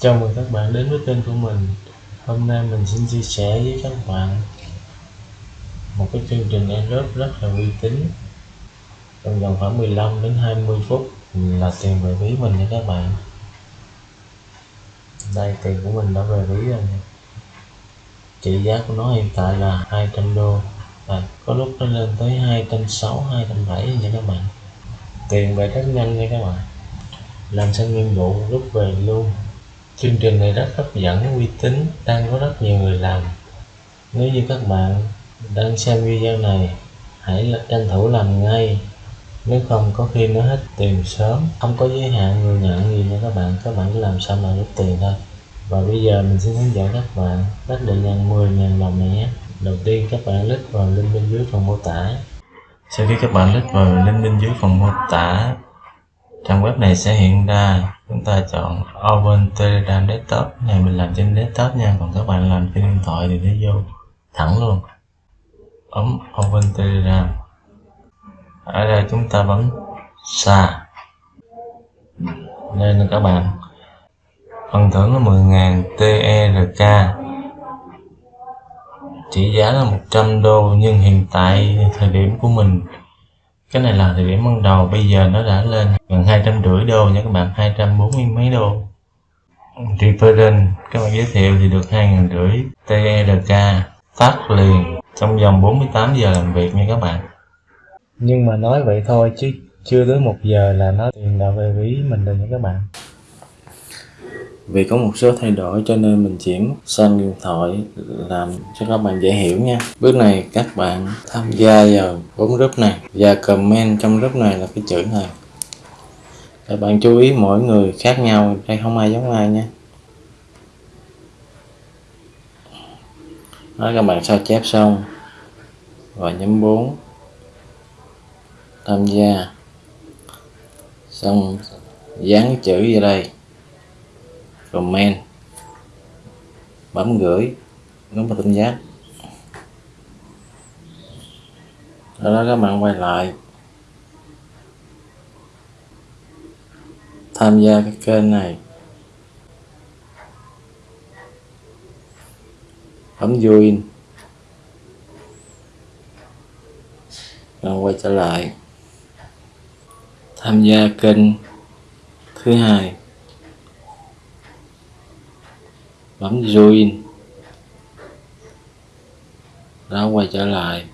Chào mừng các bạn đến với kênh của mình. Hôm nay mình xin chia sẻ với các bạn một cái chương trình Aerobe rất là uy tín. Trong vòng khoảng 15 đến 20 phút là tiền về ví mình nha các bạn. Đây, tiền của mình đã về ví rồi trị giá của nó hiện tại là 200 đô. Và có lúc nó lên tới 260 270 nha các bạn. Tiền về rất nhanh nha các bạn. Làm xong nhiệm vụ lúc về luôn chương trình này rất hấp dẫn, uy tín, đang có rất nhiều người làm. Nếu như các bạn đang xem video này, hãy là tranh thủ làm ngay. Nếu không, có khi nó hết tiền sớm. Không có giới hạn người nhận gì nha các bạn các bạn cứ làm sao mà rút tiền thôi. Và bây giờ mình sẽ hướng dẫn các bạn cách để nhận 10.000 đồng này nhé. Đầu tiên các bạn click vào link bên dưới phần mô tả. Sau khi các bạn click vào link bên dưới phần mô tả trang web này sẽ hiện ra. Chúng ta chọn Open Telegram Desktop. Này mình làm trên desktop nha. Còn các bạn làm trên điện thoại thì nó vô thẳng luôn. Ấn Open Telegram. Ở đây chúng ta bấm xa đây là các bạn. Phần thưởng là 10.000 TRK trị giá là 100 đô, nhưng hiện tại thời điểm của mình cái này là thời điểm ban đầu, bây giờ nó đã lên gần hai trăm rưỡi đô nha các bạn, hai trăm bốn mươi mấy đô. Reference các bạn giới thiệu thì được hai ngàn rưỡi TRK phát liền trong vòng 48 giờ làm việc nha các bạn. Nhưng mà nói vậy thôi chứ chưa tới một giờ là nó tiền đã về ví mình rồi nha các bạn vì có một số thay đổi cho nên mình chuyển sang điện thoại làm cho các bạn dễ hiểu nha. Bước này các bạn tham gia vào bốn group này và comment trong group này là cái chữ này. Các bạn chú ý mỗi người khác nhau, đây không ai giống ai nha. Đó các bạn sao chép xong. Và nhấn 4 tham gia. Xong, dán chữ vào đây comment. Bấm gửi. Nút vào tin nhắn sau đó các bạn quay lại. Tham gia cái kênh này. Bấm join. Rồi quay trở lại. Tham gia kênh thứ hai. Bấm join. Đó quay trở lại.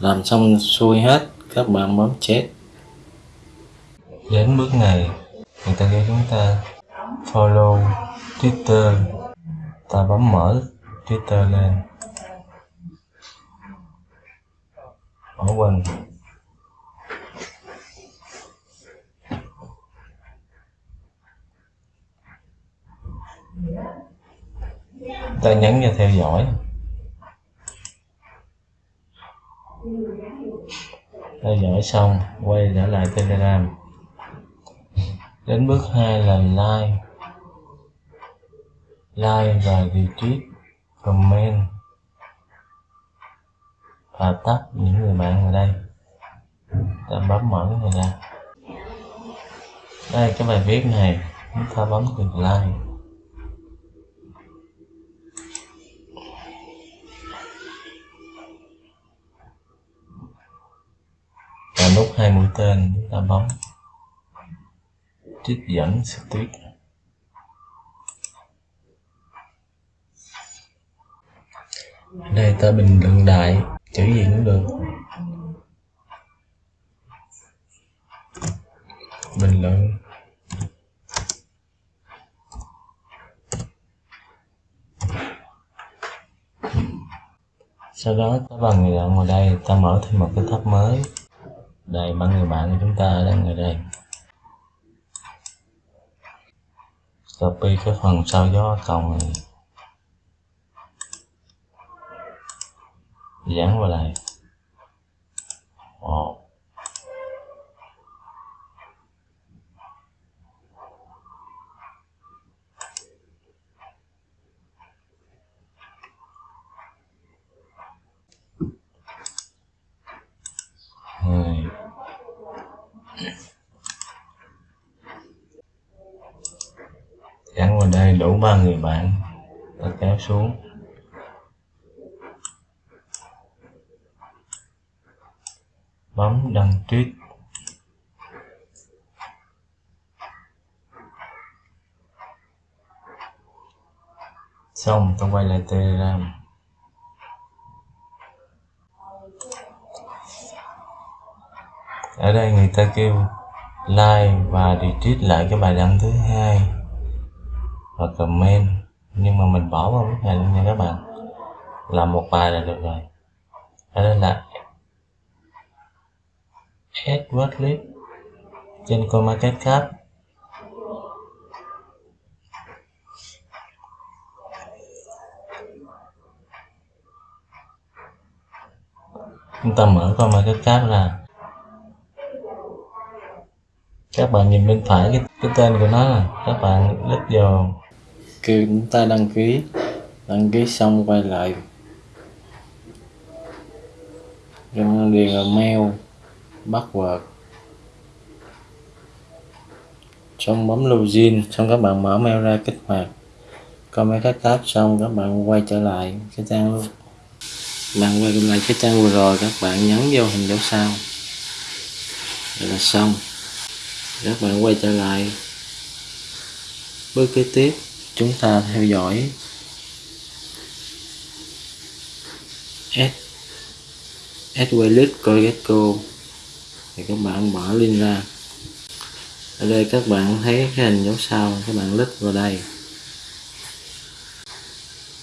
Làm xong xuôi hết, các bạn bấm chết. Đến bước này, người ta kêu chúng ta follow twitter. Ta bấm mở twitter lên. Bỏ quên ta nhấn vào theo dõi. Theo dõi xong, quay trở lại telegram đến bước 2 là like. Like và retweet, comment và tắt những người bạn ở đây. Ta bấm mở cái này ra. Đây, cái bài viết này, chúng ta bấm từ like và nút hai mũi tên chúng ta bấm. Trích dẫn stick đây ta bình luận đại, chữ gì cũng được. Bình luận. Sau đó, ta vào người bạn vào đây, ta mở thêm một cái tab mới đây, ba người bạn của chúng ta đang ở đây. Copy cái phần sao gió cầu này. Dán vào đây Ồ. hai gắn đây đủ ba người bạn. Ta kéo xuống. Bấm đăng tweet. Xong tôi quay lại telegram. Ở đây người ta kêu like và retweet lại cái bài đăng thứ hai và comment. Nhưng mà mình bỏ vào lúc này luôn nha các bạn. Làm một bài là được rồi. Ở đây là Edward Clip trên CoinMarketCap chúng ta mở CoinMarketCap ra. Các bạn nhìn bên phải cái, cái tên của nó là các bạn click vào kêu chúng ta đăng ký đăng ký xong quay lại. Rồi điền vào mail, password. Xong bấm login, xong các bạn mở mail ra kích hoạt. Coi mấy cái tab xong các bạn quay trở lại cái trang luôn. Bạn quay lại cái trang vừa rồi, các bạn nhấn vô hình dấu sao. Vậy là xong. Các bạn quay trở lại. Bước kế tiếp chúng ta theo dõi s add playlist thì các bạn mở link ra. Ở đây các bạn thấy cái hình dấu sao các bạn click vào đây.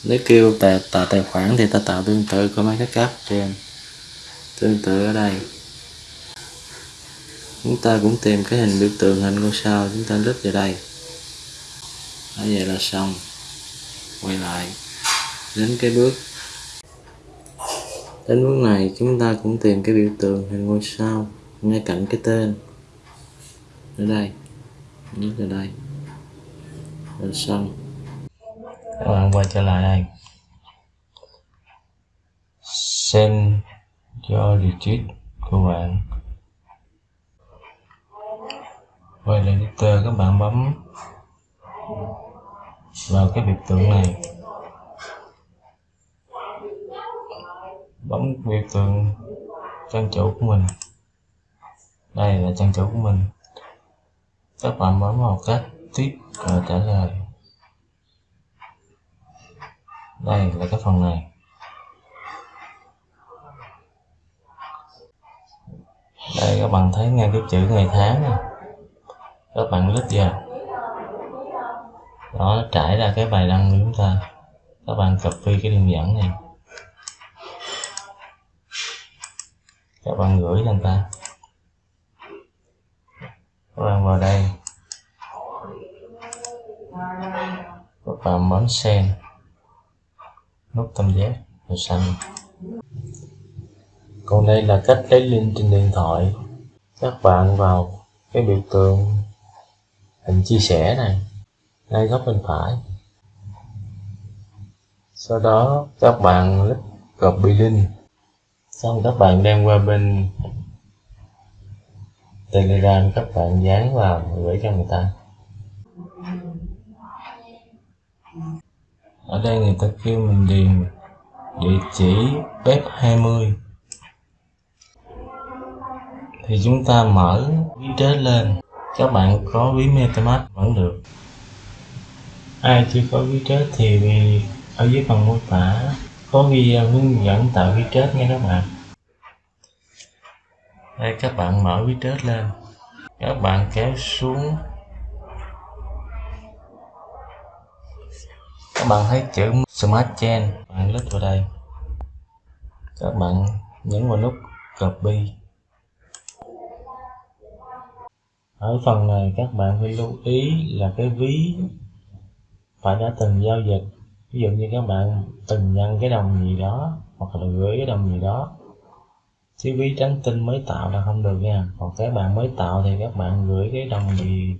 Nếu kêu tạo, tạo tài khoản thì ta tạo tương tự có mấy cái cấp trên. Tương tự ở đây. Chúng ta cũng tìm cái hình biểu tượng hình ngôi sao chúng ta click vào đây đó vậy là xong. Quay lại. Đến cái bước. Đến bước này, chúng ta cũng tìm cái biểu tượng hình ngôi sao ngay cạnh cái tên. Ở đây. Nhấn vào đây. Là xong. Các bạn quay trở lại đây. Send cho retreat của bạn. Quay lại editor, các bạn bấm vào cái biểu tượng này. Bấm biểu tượng trang chủ của mình. Đây là trang chủ của mình. Các bạn bấm vào cách tiếp và trả lời. Đây là cái phần này. Đây, các bạn thấy ngay cái chữ ngày tháng này các bạn lít vào đó, trải ra cái bài đăng của chúng ta. Các bạn copy cái đường dẫn này. Các bạn gửi cho người ta. Các bạn vào đây. Các bạn bấm send. Nút tam giác, màu xanh. Còn đây là cách lấy link trên điện thoại. Các bạn vào cái biểu tượng hình chia sẻ này ngay góc bên phải. Sau đó, các bạn click copy link xong, các bạn đem qua bên telegram, các bạn dán vào gửi cho người ta. Ở đây người ta kêu mình điền địa chỉ web 20 thì chúng ta mở ví trết lên. Các bạn có ví metamask vẫn được ai chưa có ghi chết thì ở dưới phần mô tả có ghi à, hướng dẫn tạo ghi chết nha các bạn. Đây, các bạn mở ghi chết lên. Các bạn kéo xuống. Các bạn thấy chữ Smart Chain bạn click vào đây. Các bạn nhấn vào nút copy. Ở phần này các bạn phải lưu ý là cái ví phải đã từng giao dịch, ví dụ như các bạn từng nhận cái đồng gì đó, hoặc là gửi cái đồng gì đó. Chứ ví trắng tinh mới tạo là không được nha. Còn các bạn mới tạo thì các bạn gửi cái đồng gì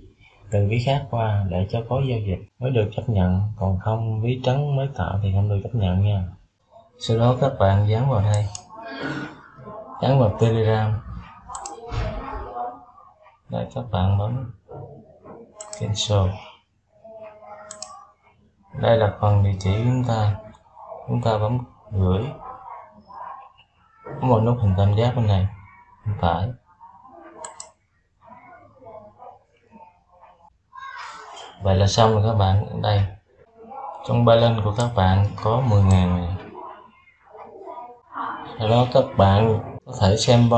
từ ví khác qua để cho có giao dịch mới được chấp nhận. Còn không, ví trắng mới tạo thì không được chấp nhận nha. Sau đó các bạn dán vào đây. Dán vào telegram. Đây, các bạn bấm cancel đây là phần địa chỉ của chúng ta. Chúng ta bấm gửi. Có một nút hình tam giác bên này. Bên phải. Vậy là xong rồi các bạn. Đây. Trong balance của các bạn có 10.000 này. Sau đó các bạn có thể xem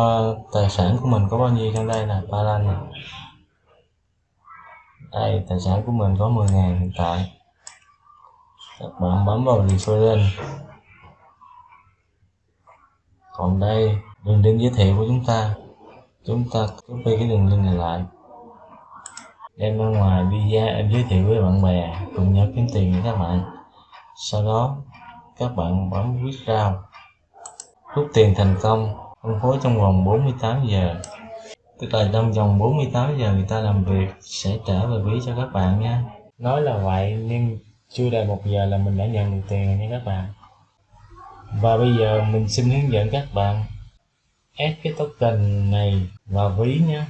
tài sản của mình có bao nhiêu trong đây là balance này. đây, tài sản của mình có 10.000 hiện tại bạn bấm vào reference còn đây, đường link giới thiệu của chúng ta. Chúng ta copy cái đường link này lại. Đem ra ngoài đi ra em giới thiệu với bạn bè, cùng nhau kiếm tiền với các bạn. Sau đó, các bạn bấm withdraw rút tiền thành công, phân phối trong vòng 48 giờ. Tức là trong vòng 48 giờ người ta làm việc sẽ trả về ví cho các bạn nha. Nói là vậy, nhưng chưa đầy một giờ là mình đã nhận được tiền rồi nha các bạn. Và bây giờ mình xin hướng dẫn các bạn ép cái token này vào ví nhé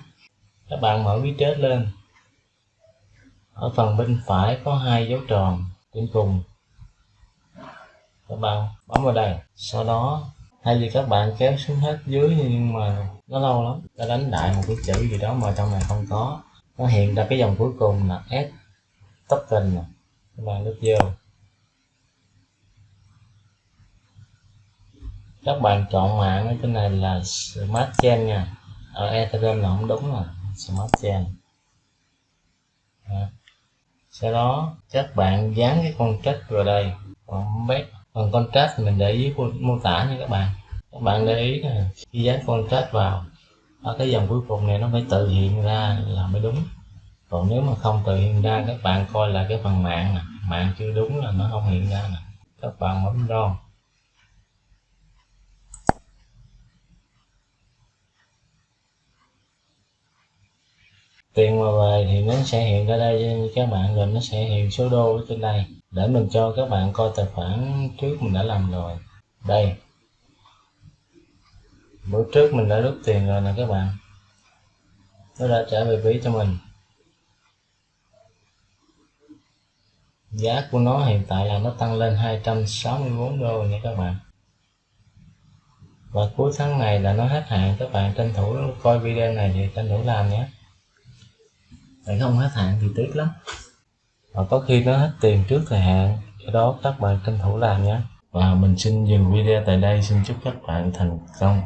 các bạn mở ví chết lên. Ở phần bên phải có hai dấu tròn trên cùng. Các bạn bấm vào đây. Sau đó hay vì các bạn kéo xuống hết dưới nhưng mà nó lâu lắm ta đánh đại một cái chữ gì đó mà trong này không có. Nó hiện ra cái dòng cuối cùng là s token này các bạn đút các bạn chọn mạng ở trên này là smart chain nha. Ở ethereum là không đúng rồi, smart chain. Sau đó, các bạn dán cái con vào đây. Còn bét phần contract mình để ý mô tả nha các bạn. Các bạn để ý nè, khi dán contract vào, ở cái dòng cuối cùng này nó phải tự hiện ra là mới đúng còn nếu mà không tự hiện ra các bạn coi là cái phần mạng nè. Mạng chưa đúng là nó không hiện ra nè. Các bạn bấm ron tiền mà về thì nó sẽ hiện ra đây cho các bạn rồi nó sẽ hiện số đô ở trên đây. Để mình cho các bạn coi tài khoản trước mình đã làm rồi. Đây. Bữa trước mình đã rút tiền rồi nè các bạn. Nó đã trả về ví cho mình. Giá của nó hiện tại là nó tăng lên 264 đô nha các bạn. Và cuối tháng này là nó hết hạn các bạn tranh thủ coi video này thì tranh thủ làm nhé. Để không hết hạn thì tiếc lắm. Và có khi nó hết tiền trước thời hạn do đó các bạn tranh thủ làm nhé. Và mình xin dừng video tại đây xin chúc các bạn thành công